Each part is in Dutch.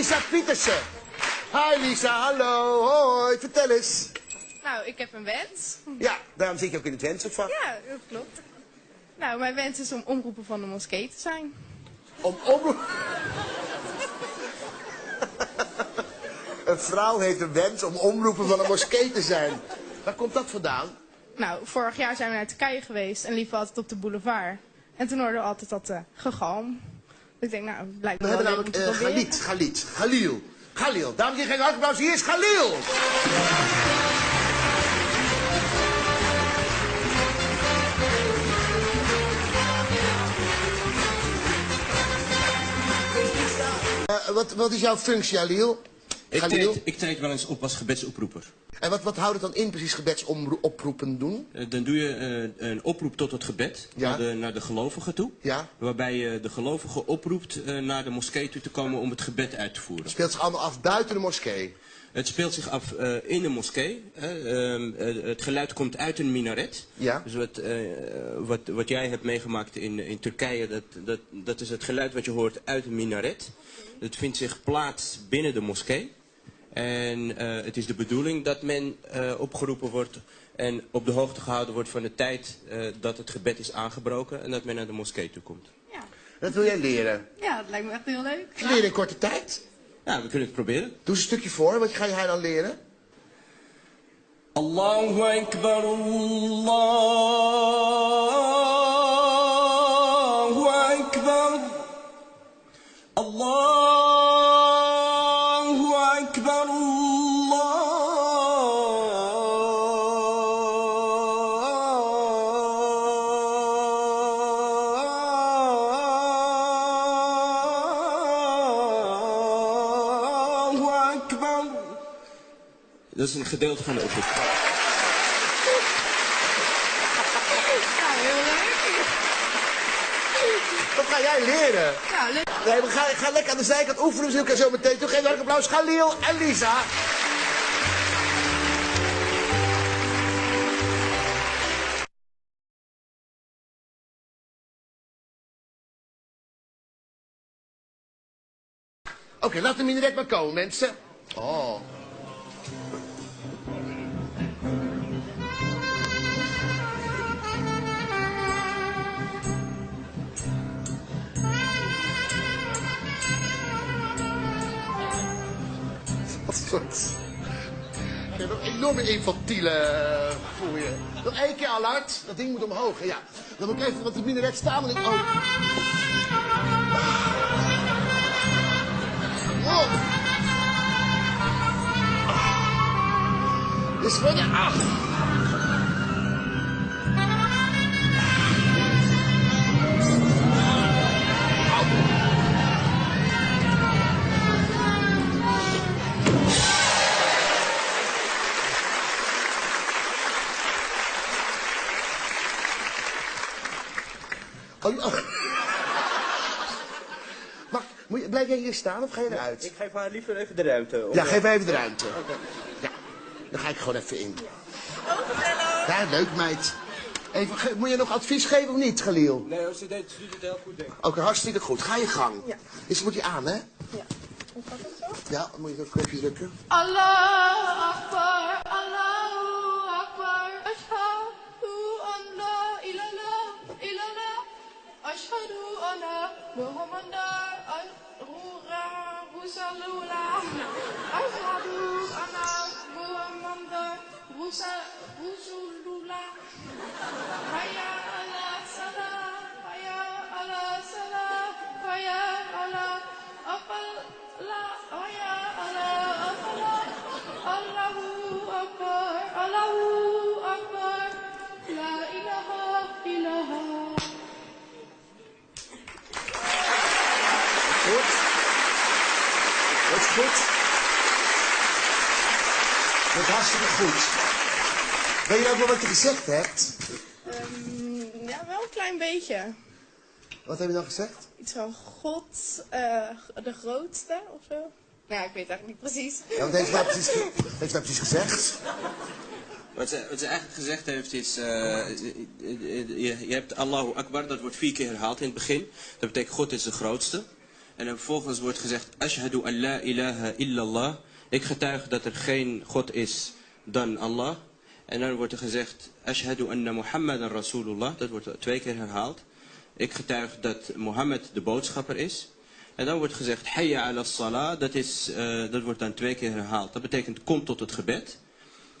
Lisa Pietersen. Hi Lisa, hallo, hoi, vertel eens. Nou, ik heb een wens. Ja, daarom zit je ook in het wensopvang. Ja, dat klopt. Nou, mijn wens is om omroeper van de moskee te zijn. Om omroep... een vrouw heeft een wens om omroeper van een moskee te zijn. Waar komt dat vandaan? Nou, vorig jaar zijn we naar Turkije geweest en liepen altijd op de boulevard. En toen hoorden we altijd dat uh, gegalm. Ik denk, nou, blijkt We hebben namelijk uh. Galit, Galit, Galil. Galil, dames en heren, applaus, hier is Galil. Uh, wat, wat is jouw functie, Galil? Ik treed, ik treed wel eens op als gebedsoproeper. En wat, wat houdt het dan in precies gebedsoproepen doen? Eh, Dan doe je eh, een oproep tot het gebed Ja. naar, de, naar de gelovigen toe. Ja? Waarbij je de gelovigen oproept eh, naar de moskee toe te komen om het gebed uit te voeren. Speelt zich allemaal af buiten de moskee. Het speelt zich af eh, in de moskee. hè. Ehm, eh, het geluid komt uit een minaret. Ja. Dus wat, eh, wat, wat jij hebt meegemaakt in, in Turkije, dat, dat, dat is het geluid wat je hoort uit een minaret. Het vindt zich plaats binnen de moskee. En eh, het is de bedoeling dat men eh, opgeroepen wordt en op de hoogte gehouden wordt van de tijd eh, dat het gebed is aangebroken en dat men naar de moskee toe komt. Ja. Dat wil jij leren. ja, dat lijkt me echt heel leuk. Leren in korte tijd. Ja, we kunnen het proberen. Doe eens een stukje voor. Wat ga jij dan leren? Allahu Akbar, Allahu Akbar. Allahu Akbar. Dat is een gedeelte van de oproep. Ja, heel leuk. Wat ga jij leren? Ja, leuk. Nee, we gaan, ga lekker aan de zijkant oefenen. We zien elkaar zo meteen. Toe geef een applaus. Galil en Lisa. Oké, laat de minaret maar komen, mensen. Oh. Je hebt een enorme infantiele eh, voel je. Nog één keer al hard. Dat ding moet omhoog. Ja. Dan moet ik even wat de minaret staan. Want ik... Oh. Wow. Dit is gewoon... Ah. Oh, oh. Maar, moet je, blijf jij hier staan of ga je eruit? Ik geef haar liever even de ruimte. om- Ja, geef mij even de ruimte. Dan ga ik gewoon even in. Ja, leuk meid. Even, moet je nog advies geven of niet, Galil? Nee, ze deed, doet het heel goed, denk ik. Oké, hartstikke goed. Ga je gang. Ja. Is, moet je aan, hè? Ja. Hoe gaat het zo? Ja, dan moet je dat knopje drukken. Allahu Akbar, Allahu Akbar. Ashhadu an la ilaha illallah. Ashhadu anna Muhammadar Rasulullah. Ashhadu anna Muhammadar Rasulullah. Hayya ala salah, goed. Dat is hartstikke goed. Weet je ook wel wat je gezegd hebt? Ehm, ja, wel een klein beetje. Wat heb je dan gezegd? Iets van God, eh, de grootste of zo. Nou, ik weet het eigenlijk niet precies. Ja, wat heeft ze nou precies, heeft precies gezegd? Wat ze, wat ze eigenlijk gezegd heeft is, eh, je, je hebt Allahu Akbar, dat wordt vier keer herhaald in het begin. Dat betekent God is de grootste. En dan vervolgens wordt gezegd, Ashhadu an la ilaha illallah. Ik getuig dat er geen God is dan Allah. En dan wordt er gezegd, Ashhadu anna Muhammadan Rasulullah. Dat wordt twee keer herhaald. Ik getuig dat Mohammed de boodschapper is. En dan wordt gezegd, Hayya ala salah. Dat, is, eh, dat wordt dan twee keer herhaald. Dat betekent, kom tot het gebed.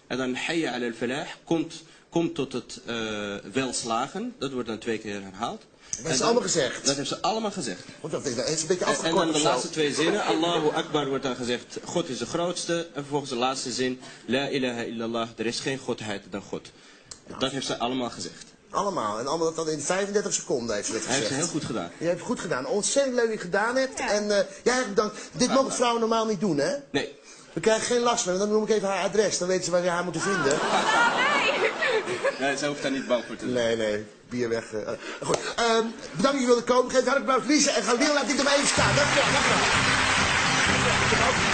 En dan Hayya ala al-falah. Komt kom tot het uh, welslagen. Dat wordt dan twee keer herhaald. Dat hebben ze allemaal gezegd. Dat hebben ze allemaal gezegd. Want dat is een beetje En, en afgekort dan de laatste twee zinnen. Allahu Akbar wordt dan gezegd, God is de grootste. En vervolgens de laatste zin, La ilaha illallah, er is geen godheid dan God. Dat heeft ze allemaal gezegd. Allemaal. En allemaal dat dan in 35 seconden heeft ze dat Hij heeft gezegd. ze heel goed gedaan. Je hebt het goed gedaan. Ontzettend leuk dat je het gedaan hebt. Ja. En eh jij hebt bedankt. Dit mogen vrouwen normaal niet doen, hè? Nee. We krijgen geen last meer. Dan noem ik even haar adres. Dan weten ze waar je haar moeten vinden. nee, ze hoeft daar niet bang voor te doen. Nee, nee bier weg. Uh, goed, ehm, bedankt dat je wilde komen. Geef een hartelijk applaus, Lise. En ga Leeuw, laat niet erbij even staan. Dank je dankjewel.